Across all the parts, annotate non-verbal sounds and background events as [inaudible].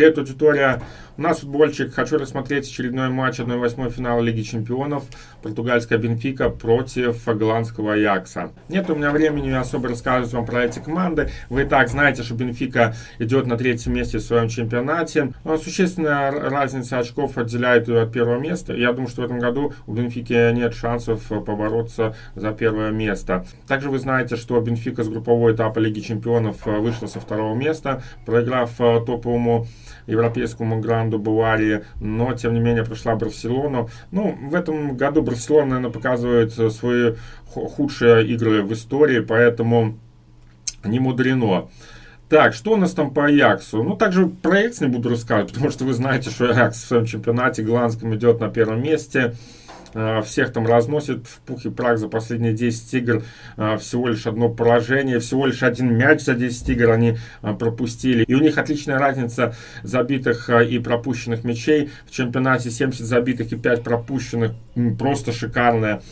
Привет, аудитория! У нас футбольчик. Хочу рассмотреть очередной матч 1-8 финала Лиги Чемпионов. Португальская Бенфика против голландского Аякса. Нет у меня времени особо рассказывать вам про эти команды. Вы и так знаете, что Бенфика идет на третьем месте в своем чемпионате. Но существенная разница очков отделяет ее от первого места. Я думаю, что в этом году у Бенфики нет шансов побороться за первое место. Также вы знаете, что Бенфика с группового этапа Лиги Чемпионов вышла со второго места, проиграв топовому европейскому гранду Баварии, но тем не менее прошла Барселону. Ну, в этом году Барселона, наверное, показывает свои худшие игры в истории, поэтому не мудрено. Так, что у нас там по Аяксу? Ну, также про Аякс не буду рассказывать, [laughs] потому что вы знаете, что Аякс в своем чемпионате голландском идет на первом месте. Э, всех там разносит в пух и прах за последние 10 игр. Э, всего лишь одно поражение, всего лишь один мяч за 10 игр они э, пропустили. И у них отличная разница забитых и пропущенных мячей. В чемпионате 70 забитых и 5 пропущенных. Просто шикарная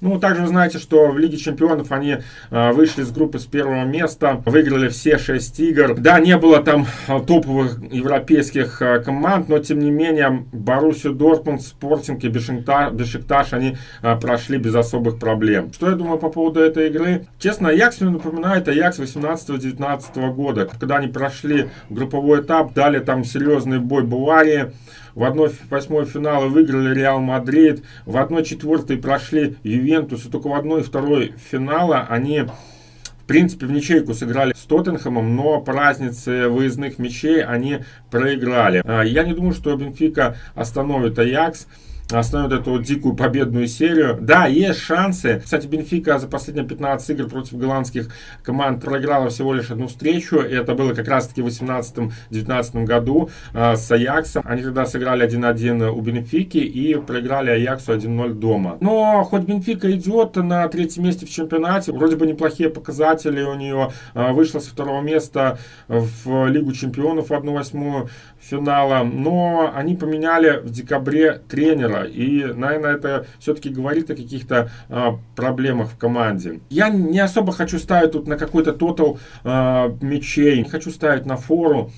ну, также знаете, что в Лиге Чемпионов они э, вышли с группы с первого места, выиграли все 6 игр. Да, не было там э, топовых европейских э, команд, но тем не менее Боруссию Дортмунд, Спортинг и Бешикташ, они прошли без особых проблем. Что я думаю по поводу этой игры? Честно, Аякс мне напоминает Аякс 18-19 года, когда они прошли групповой этап, дали там серьезный бой Баварии. В 1-8 финала выиграли Реал Мадрид. В 1-4 прошли Ювентус. И только в 1-2 финала они в принципе, в ничейку сыграли с Тоттенхэмом, но по разнице выездных мячей они проиграли. А, я не думаю, что Бенфика остановит Аякс остановит эту дикую победную серию. Да, есть шансы. Кстати, Бенфика за последние 15 игр против голландских команд проиграла всего лишь одну встречу. И это было как раз-таки в 18-19 году э, с Аяксом. Они тогда сыграли 1-1 у Бенфики и проиграли Аяксу 1-0 дома. Но хоть Бенфика идет на третьем месте в чемпионате, вроде бы неплохие показатели у нее. Э, вышла со второго места в Лигу чемпионов в 1-8 финала. Но они поменяли в декабре тренера тренера. И, наверное, это все-таки говорит о каких-то а, проблемах в команде. Я не особо хочу ставить тут на какой-то тотал а, мячей. Не хочу ставить на фору.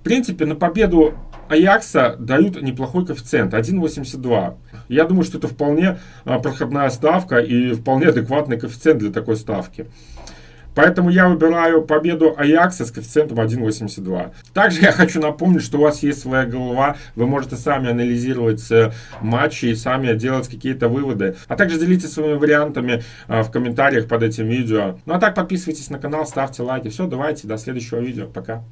В принципе, на победу Аякса дают неплохой коэффициент, 1,82. Я думаю, что это вполне а, проходная ставка и вполне адекватный коэффициент для такой ставки. Поэтому я выбираю победу Аякса с коэффициентом 1.82. Также я хочу напомнить, что у вас есть своя голова. Вы можете сами анализировать э, матчи и сами делать какие-то выводы. А также делитесь своими вариантами э, в комментариях под этим видео. Ну а так подписывайтесь на канал, ставьте лайки. Все, давайте, до следующего видео. Пока.